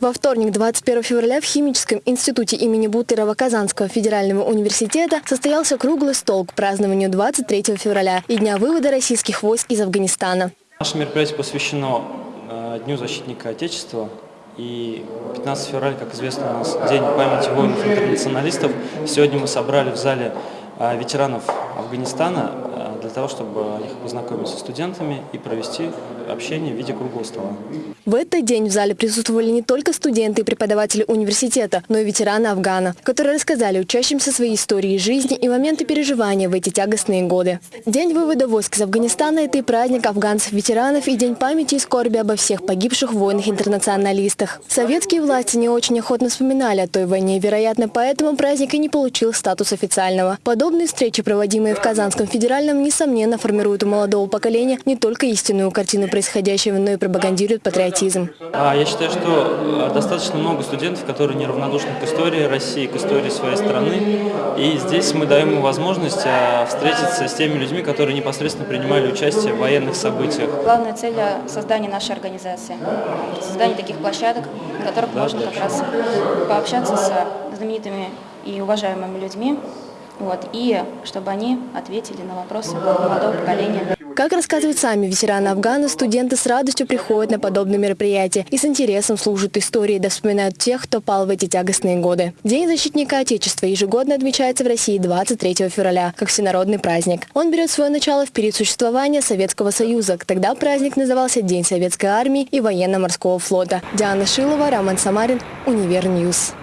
Во вторник, 21 февраля, в Химическом институте имени Бутырова Казанского федерального университета состоялся круглый стол к празднованию 23 февраля и Дня вывода российских войск из Афганистана. Наше мероприятие посвящено э, Дню защитника Отечества. И 15 февраля, как известно, у нас День памяти воинов-интернационалистов. Сегодня мы собрали в зале э, ветеранов Афганистана э, для того, чтобы их познакомить со студентами и провести общение в виде круглого стола. В этот день в зале присутствовали не только студенты и преподаватели университета, но и ветераны Афгана, которые рассказали учащимся свои истории жизни и моменты переживания в эти тягостные годы. День вывода войск из Афганистана – это и праздник афганцев-ветеранов, и день памяти и скорби обо всех погибших воинах-интернационалистах. Советские власти не очень охотно вспоминали о той войне, вероятно, поэтому праздник и не получил статус официального. Подобные встречи, проводимые в Казанском федеральном, несомненно, формируют у молодого поколения не только истинную картину происходящего, но и пропагандируют патриотизм патриотизм? А, я считаю, что э, достаточно много студентов, которые неравнодушны к истории России, к истории своей страны. И здесь мы даем им возможность э, встретиться с теми людьми, которые непосредственно принимали участие в военных событиях. Главная цель – создание нашей организации, создание таких площадок, на которых да, можно как раз пообщаться с знаменитыми и уважаемыми людьми, вот, и чтобы они ответили на вопросы молодого поколения. Как рассказывают сами ветераны Афгана, студенты с радостью приходят на подобные мероприятия и с интересом служат истории да вспоминают тех, кто пал в эти тягостные годы. День защитника Отечества ежегодно отмечается в России 23 февраля, как всенародный праздник. Он берет свое начало в период существования Советского Союза. Тогда праздник назывался День Советской Армии и Военно-Морского флота. Диана Шилова, Роман Самарин, UniverNews.